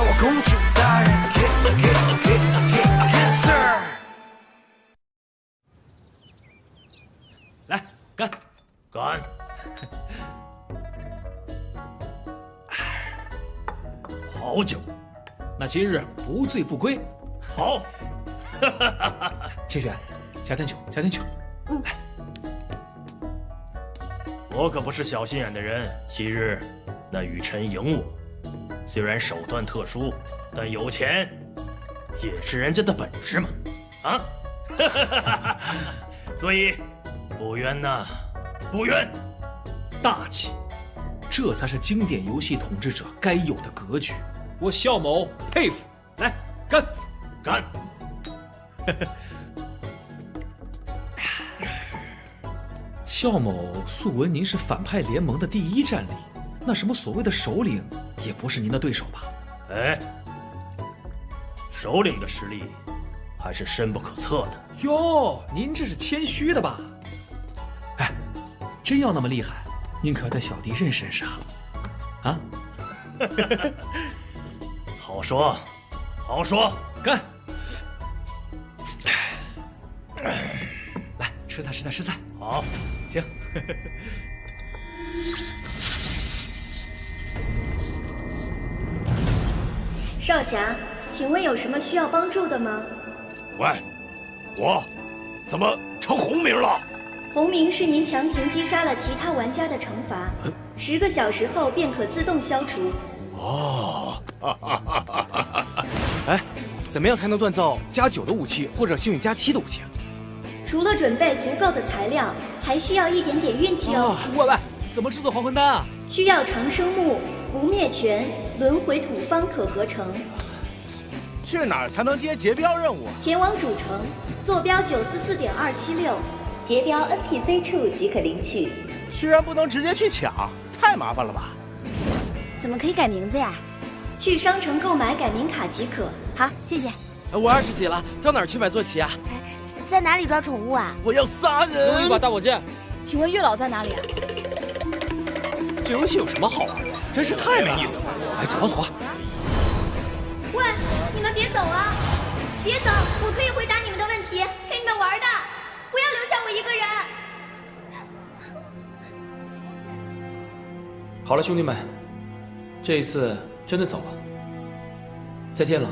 叫我公主大人。来干，干！好酒，那今日不醉不归。好。清玄，加点酒，加点酒。嗯。我可不是小心眼的人。昔日那雨辰赢我，虽然手段特殊，但有钱也是人家的本事嘛。啊！所以不冤呐，不冤。大气，这才是经典游戏统治者该有的格局。我肖某佩服。来，干，干。肖某素闻您是反派联盟的第一战力，那什么所谓的首领也不是您的对手吧？哎，首领的实力还是深不可测的。哟，您这是谦虚的吧？哎，真要那么厉害，您可要带小弟认识认识啊！啊？好说，好说，干！来，吃菜，吃菜，吃菜。好，行。少侠，请问有什么需要帮助的吗？喂，我怎么成红名了？红名是您强行击杀了其他玩家的惩罚，十个小时后便可自动消除。哦，哎，怎么样才能锻造加九的武器或者幸运加七的武器啊？除了准备足够的材料，还需要一点点运气哦。喂喂，怎么制作还魂丹啊？需要长生木、不灭泉、轮回土方可合成。去哪儿才能接劫镖任务？前往主城，坐标九四四点二七六，劫镖 NPC 处即可领取。居然不能直接去抢，太麻烦了吧？怎么可以改名字呀？去商城购买改名卡即可。好，谢谢。我二十几了，到哪儿去买坐骑啊？在哪里抓宠物啊？我要杀人！给我一把大宝剑。请问月老在哪里啊？这游戏有什么好玩的？真是太没意思了！哎，走吧走吧。喂，你们别走啊！别走，我可以回答你们的问题，陪你们玩的。不要留下我一个人。好了，兄弟们，这一次真的走了。再见了。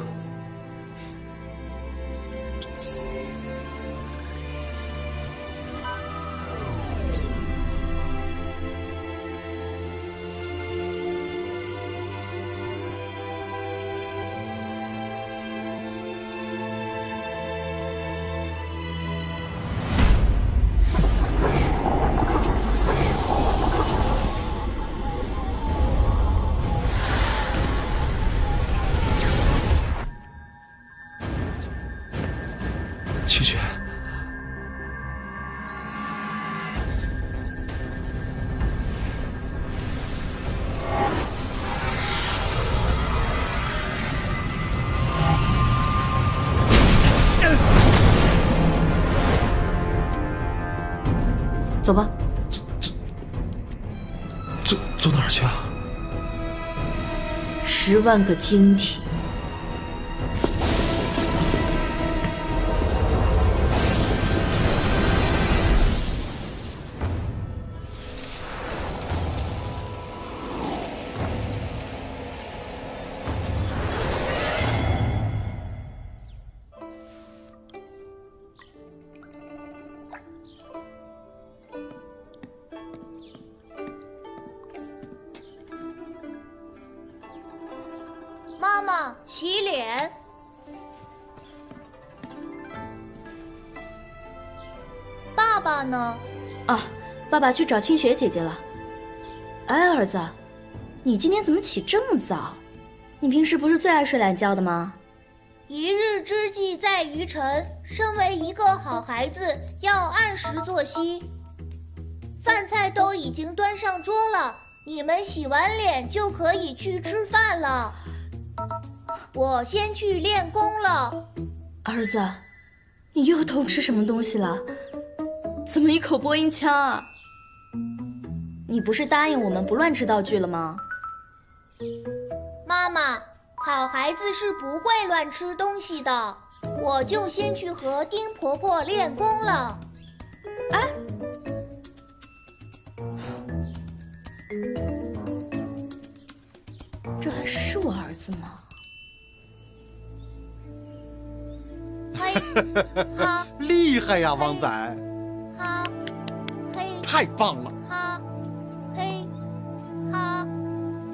十万个晶体。爸爸呢？啊，爸爸去找清雪姐姐了。哎，儿子，你今天怎么起这么早？你平时不是最爱睡懒觉的吗？一日之计在于晨，身为一个好孩子，要按时作息。饭菜都已经端上桌了，你们洗完脸就可以去吃饭了。我先去练功了。儿子，你又偷吃什么东西了？怎么一口播音腔啊？你不是答应我们不乱吃道具了吗？妈妈，好孩子是不会乱吃东西的。我就先去和丁婆婆练功了。哎，这还是我儿子吗？嘿，厉害呀，王仔！太棒了！哈，嘿，哈。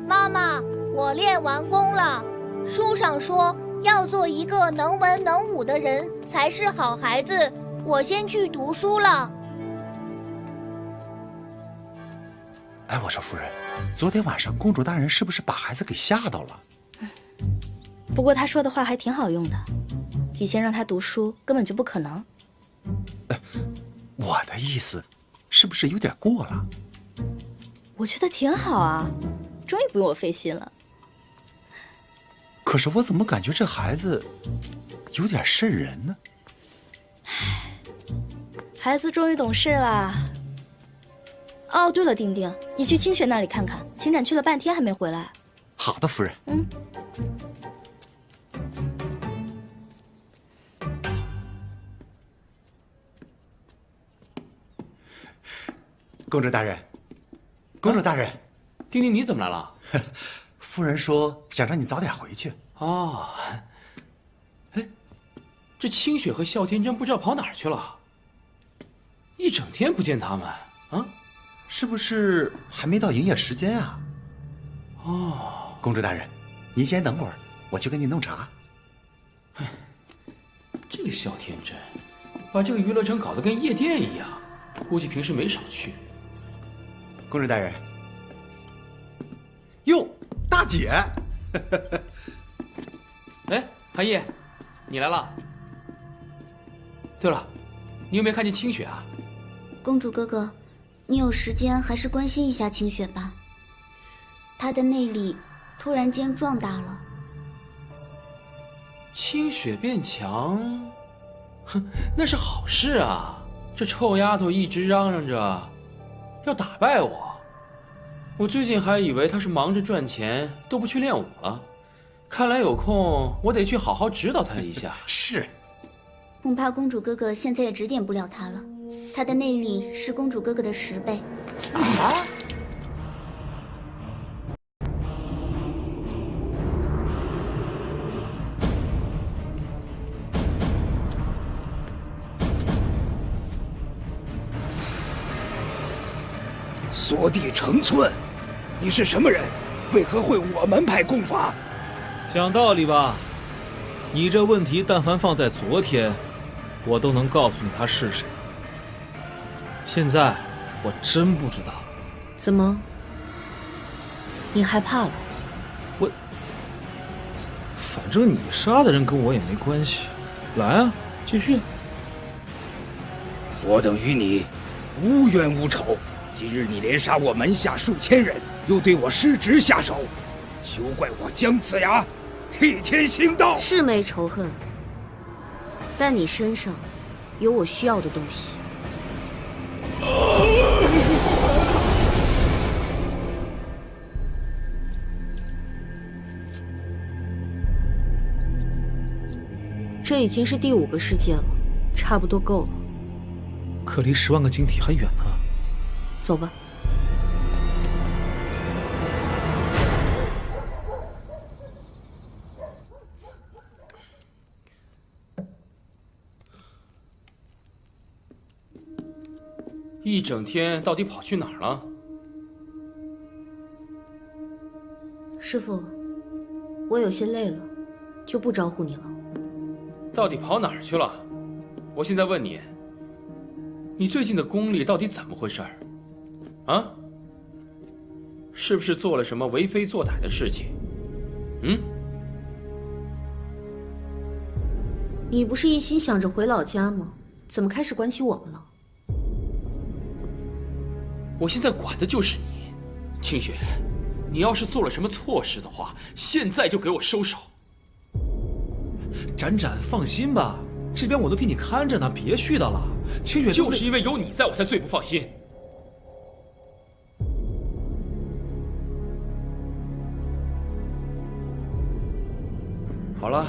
妈妈，我练完功了。书上说要做一个能文能武的人才是好孩子。我先去读书了。哎，我说夫人，昨天晚上公主大人是不是把孩子给吓到了？不过他说的话还挺好用的，以前让他读书根本就不可能。我的意思，是不是有点过了？我觉得挺好啊，终于不用我费心了。可是我怎么感觉这孩子有点渗人呢？孩子终于懂事了。哦，对了，丁丁，你去清雪那里看看，秦展去了半天还没回来。好的，夫人。嗯。公主大人，公主大人，丁丁，你怎么来了？夫人说想让你早点回去。哦，哎，这清雪和笑天真不知道跑哪儿去了，一整天不见他们啊，是不是还没到营业时间啊？哦，公主大人，您先等会儿，我去给你弄茶。哎，这个笑天真，把这个娱乐城搞得跟夜店一样，估计平时没少去。公主大人，哟，大姐。哎，韩毅，你来了。对了，你有没有看见清雪啊？公主哥哥，你有时间还是关心一下清雪吧。她的内力突然间壮大了。清雪变强，哼，那是好事啊！这臭丫头一直嚷嚷着要打败我。我最近还以为他是忙着赚钱，都不去练武了。看来有空，我得去好好指导他一下。是，恐怕公主哥哥现在也指点不了他了。他的内力是公主哥哥的十倍。啊！缩地成寸，你是什么人？为何会我门派功法？讲道理吧，你这问题但凡放在昨天，我都能告诉你他是谁。现在我真不知道。怎么？你害怕了？我，反正你杀的人跟我也没关系。来啊，继续。我等与你无冤无仇。今日你连杀我门下数千人，又对我失职下手，休怪我姜子牙替天行道。是没仇恨，但你身上有我需要的东西。这已经是第五个世界了，差不多够了。可离十万个晶体还远呢。走吧。一整天到底跑去哪儿了？师傅，我有些累了，就不招呼你了。到底跑哪儿去了？我现在问你，你最近的功力到底怎么回事？啊？是不是做了什么为非作歹的事情？嗯？你不是一心想着回老家吗？怎么开始管起我们了？我现在管的就是你，清雪。你要是做了什么错事的话，现在就给我收手。展展，放心吧，这边我都替你看着呢，别絮叨了。清雪就是因为有你在，我才最不放心。好了，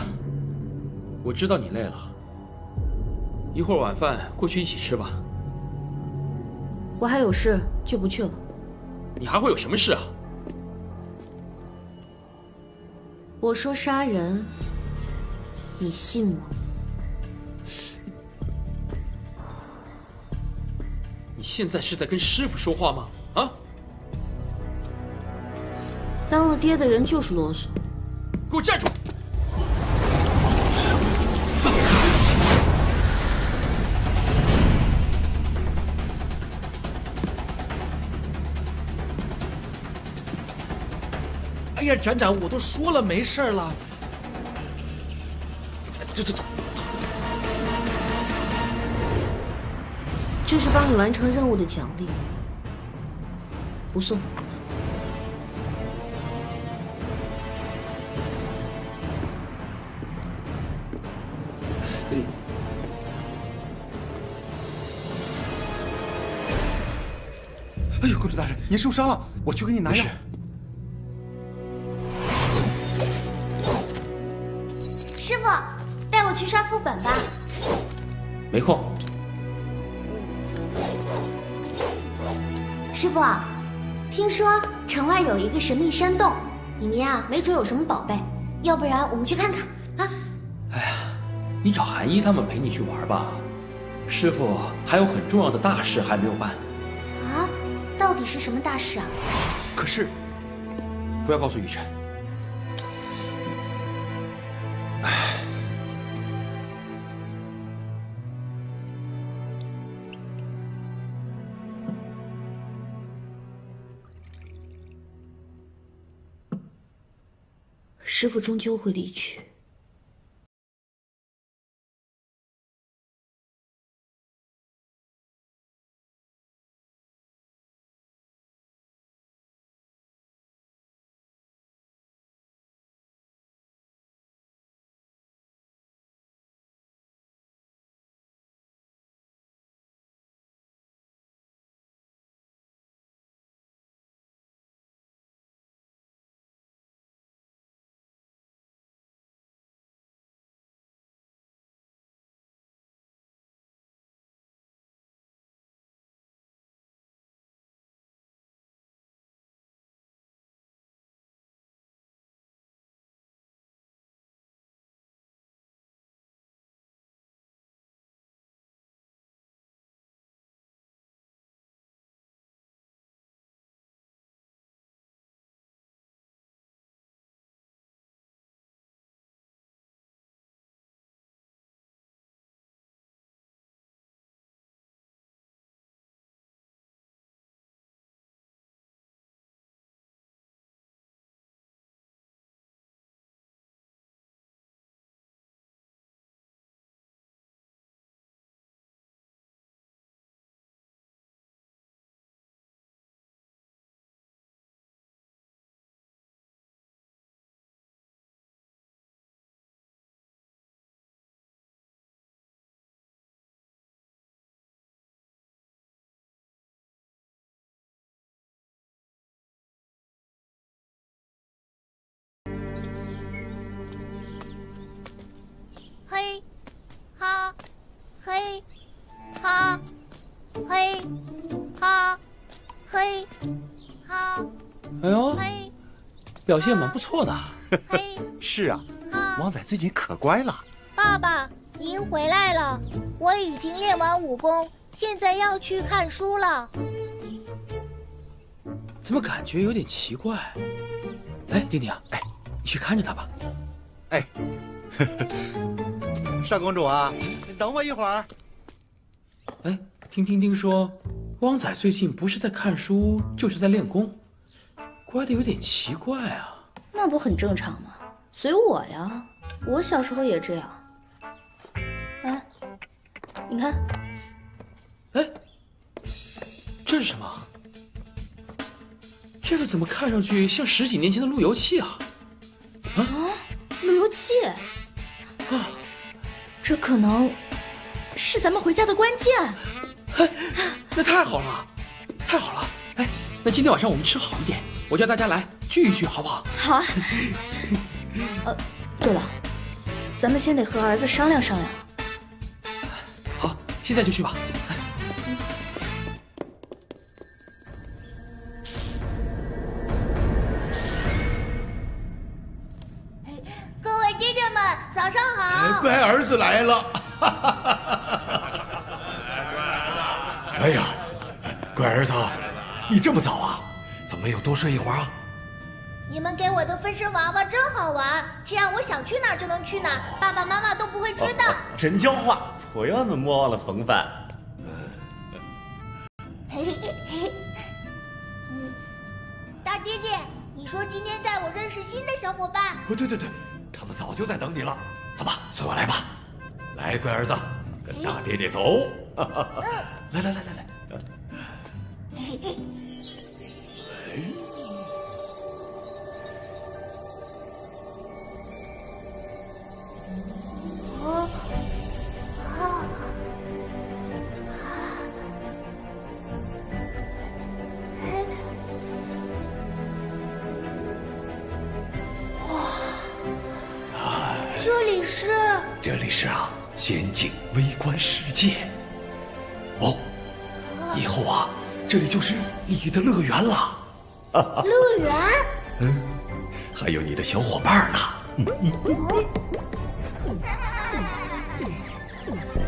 我知道你累了，一会儿晚饭过去一起吃吧。我还有事，就不去了。你还会有什么事啊？我说杀人，你信吗？你现在是在跟师傅说话吗？啊？当了爹的人就是啰嗦。给我站住！呀，展展，我都说了没事了。走走走，这是帮你完成任务的奖励，不送。哎呦，公主大人，您受伤了，我去给你拿药。师傅，带我去刷副本吧。没空。师傅，听说城外有一个神秘山洞，里面啊没准有什么宝贝，要不然我们去看看啊？哎呀，你找韩一他们陪你去玩吧，师傅还有很重要的大事还没有办。啊，到底是什么大事啊？可是，不要告诉雨辰。师傅终究会离去。嘿，哈，嘿，哈，嘿，哈，嘿，哈。哎呦，嘿，表现蛮不错的。嘿，是啊，汪仔最近可乖了。爸爸，您回来了，我已经练完武功，现在要去看书了。怎么感觉有点奇怪？哎，丁丁啊，哎，你去看着他吧。哎，少公主啊，你等我一会儿。哎，听丁丁说，汪仔最近不是在看书，就是在练功，乖的有点奇怪啊。那不很正常吗？随我呀，我小时候也这样。哎，你看，哎，这是什么？这个怎么看上去像十几年前的路由器啊？啊，路由器啊，这可能是咱们回家的关键。哎，那太好了，太好了！哎，那今天晚上我们吃好一点，我叫大家来聚一聚，好不好？好啊。呃，对了，咱们先得和儿子商量商量。好，现在就去吧。子来了。哎呀，乖儿子，你这么早啊？怎么没有多睡一会儿啊？你们给我的分身娃娃真好玩，这样我想去哪儿就能去哪儿，爸爸妈妈都不会知道。真叫话，不要那么忘了风范。嘿嘿嘿。嗯，大爹爹，你说今天带我认识新的小伙伴。哦，对对对，他们早就在等你了。走吧，随我来吧。来，乖儿子，跟大爹爹走。来来来来来。嘿嘿。哦，啊，哇，这里是？这里是啊，仙境微观世界。哦，以后啊，这里就是你的乐园了。乐园？嗯，还有你的小伙伴呢。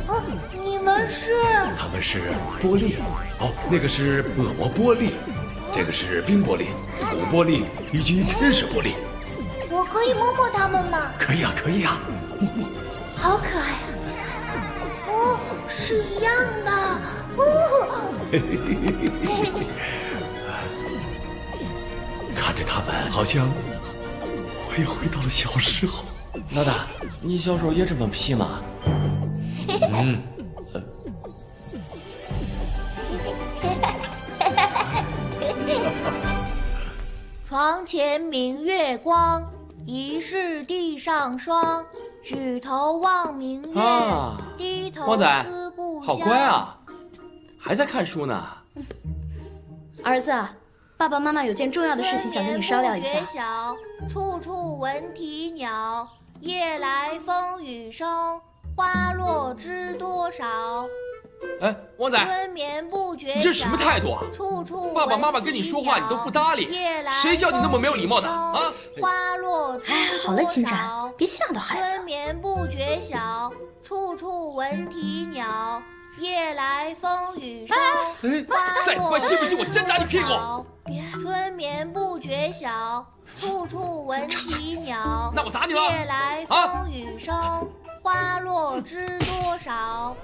哦，你们是？他们是玻璃，哦，那个是恶魔玻璃，这个是冰玻璃、土玻璃以及天使玻璃。我可以摸摸他们吗？可以啊，可以啊。好可爱是一样的。哦。看着他们，好像我也回到了小时候。老大，你小时候也这么皮吗？嗯。床前明月光，疑是地上霜。举头望明月，啊、低头。好乖啊，还在看书呢。儿子，爸爸妈妈有件重要的事情想跟你商量一下。晓，处处闻啼鸟，夜来风雨声，花落知多少。哎，旺仔，你这什么态度啊？爸爸妈妈跟你说话你都不搭理，谁叫你那么没有礼貌的啊？花落知哎，好了，金展，别吓到孩子。春眠不觉晓，处处闻啼鸟，夜来风雨声。再不乖，信不信我真打你屁股？春眠不觉晓，处处闻啼鸟。那我打你了。夜来风雨声，花落知多少。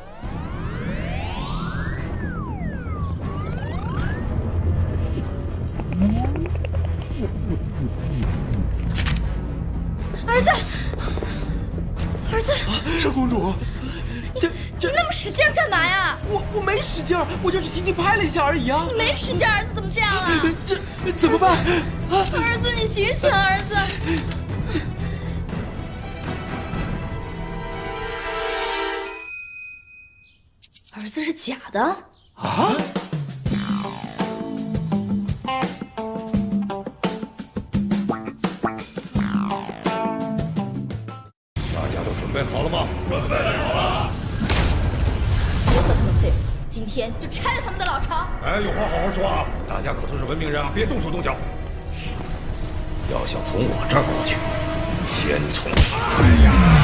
儿子，儿子，是公主，使劲干嘛呀？我我没使劲，我就是轻轻拍了一下而已啊！你没使劲，儿子怎么这样啊？这怎么办？啊！儿子，你醒醒，儿子！儿子是假的啊！大家都准备好了吗？准备今天就拆了他们的老巢。哎，有话好好说啊！大家可都是文明人啊，别动手动脚。要想从我这儿过去，先从……哎呀！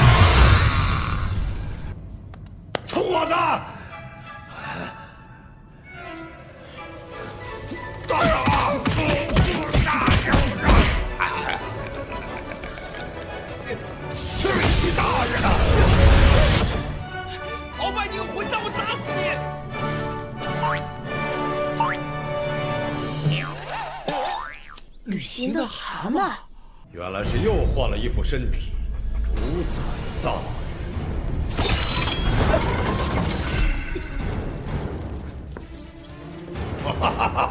旅行的蛤蟆，原来是又换了一副身体，主宰大人。哈哈哈哈哈哈！